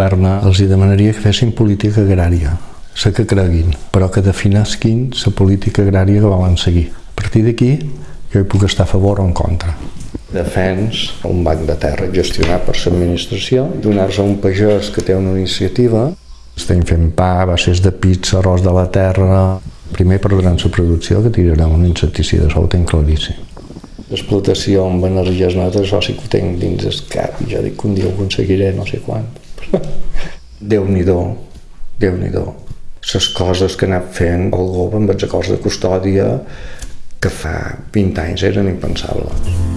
terna els hi demanaria que fessin política agrària, la que creguin, però que definesquin la política agrària que volen seguir. A partir d'aquí, jo hi puc estar a favor o en contra. Defens un banc de terra gestionat per l'administració, donar-se a un pagès que té una iniciativa, estem fent pa, bases de pizza, arròs de la terra... Primer perdran la producció que tirarem un insecticida, això ho tenc claríssim. L'explotació amb energies netes, això sí que ho tenc dins el cap, ja dic que un dia ho aconseguiré, no sé quan. Déu-n'hi-do, Déu-n'hi-do. Les coses que he anat fent el govern amb els acords de custòdia que fa 20 anys eren impensables.